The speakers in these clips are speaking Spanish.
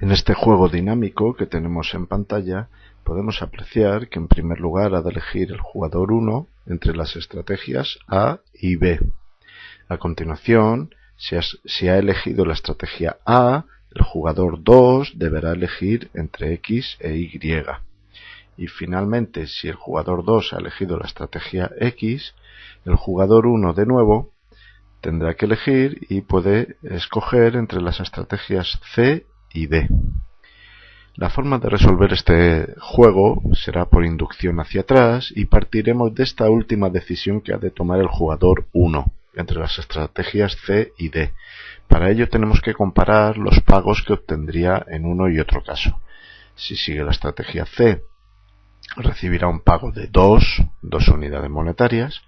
En este juego dinámico que tenemos en pantalla podemos apreciar que en primer lugar ha de elegir el jugador 1 entre las estrategias A y B. A continuación, si, ha elegido la estrategia A, el jugador 2 deberá elegir entre X e Y. Y finalmente, si el jugador 2 ha elegido la estrategia X, el jugador 1 de nuevo tendrá que elegir y puede escoger entre las estrategias C La forma de resolver este juego será por inducción hacia atrás y partiremos de esta última decisión que ha de tomar el jugador 1 entre las estrategias C y D. Para ello tenemos que comparar los pagos que obtendría en uno y otro caso. Si sigue la estrategia C, recibirá un pago de 2, 2 unidades monetarias,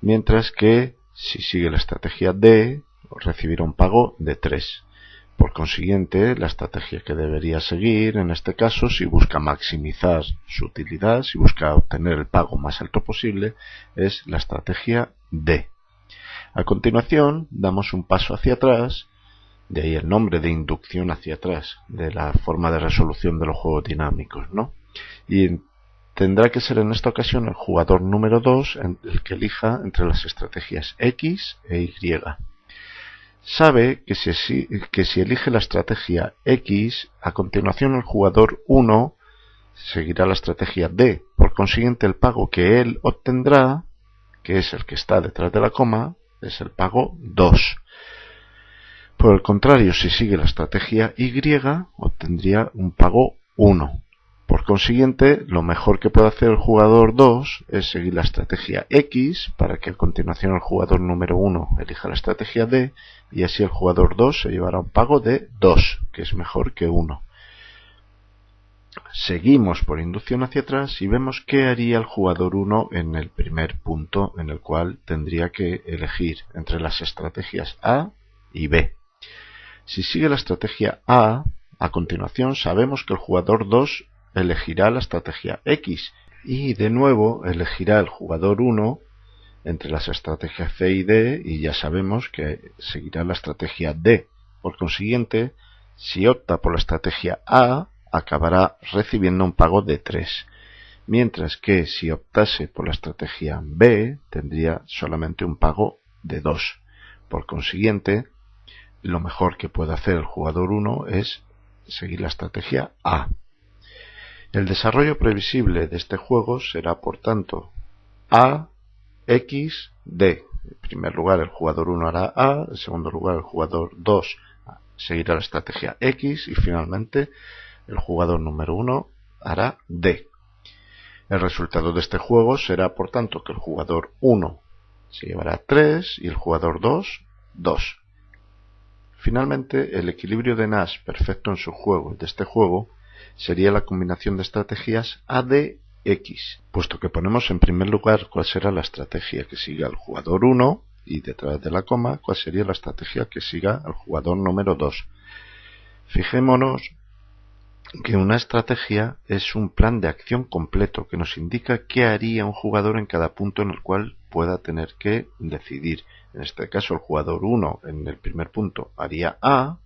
mientras que si sigue la estrategia D, recibirá un pago de 3. Por consiguiente, la estrategia que debería seguir en este caso, si busca maximizar su utilidad, si busca obtener el pago más alto posible, es la estrategia D. A continuación, damos un paso hacia atrás, de ahí el nombre de inducción hacia atrás, de la forma de resolución de los juegos dinámicos, ¿no? Y tendrá que ser en esta ocasión el jugador número 2 el que elija entre las estrategias X e Y sabe que si, que si elige la estrategia X, a continuación el jugador 1 seguirá la estrategia D. Por consiguiente, el pago que él obtendrá, que es el que está detrás de la coma, es el pago 2. Por el contrario, si sigue la estrategia Y, obtendría un pago 1. Por consiguiente, lo mejor que puede hacer el jugador 2 es seguir la estrategia X para que a continuación el jugador número 1 elija la estrategia D y así el jugador 2 se llevará un pago de 2, que es mejor que 1. Seguimos por inducción hacia atrás y vemos qué haría el jugador 1 en el primer punto en el cual tendría que elegir entre las estrategias A y B. Si sigue la estrategia A, a continuación sabemos que el jugador 2 elegirá la estrategia X y de nuevo elegirá el jugador 1 entre las estrategias C y D y ya sabemos que seguirá la estrategia D. Por consiguiente, si opta por la estrategia A, acabará recibiendo un pago de 3, mientras que si optase por la estrategia B, tendría solamente un pago de 2. Por consiguiente, lo mejor que puede hacer el jugador 1 es seguir la estrategia A. El desarrollo previsible de este juego será, por tanto, A, X, D. En primer lugar, el jugador 1 hará A, en segundo lugar, el jugador 2 seguirá la estrategia X y finalmente el jugador número 1 hará D. El resultado de este juego será, por tanto, que el jugador 1 se llevará 3 y el jugador 2, 2. Finalmente, el equilibrio de Nash perfecto en su juego de este juego sería la combinación de estrategias ADX, puesto que ponemos en primer lugar cuál será la estrategia que siga el jugador 1 y detrás de la coma cuál sería la estrategia que siga el jugador número 2. Fijémonos que una estrategia es un plan de acción completo que nos indica qué haría un jugador en cada punto en el cual pueda tener que decidir. En este caso el jugador 1 en el primer punto haría A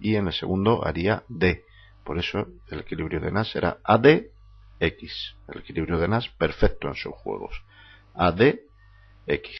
y en el segundo haría D. Por eso el equilibrio de Nash era ADX. El equilibrio de Nash perfecto en sus juegos. ADX.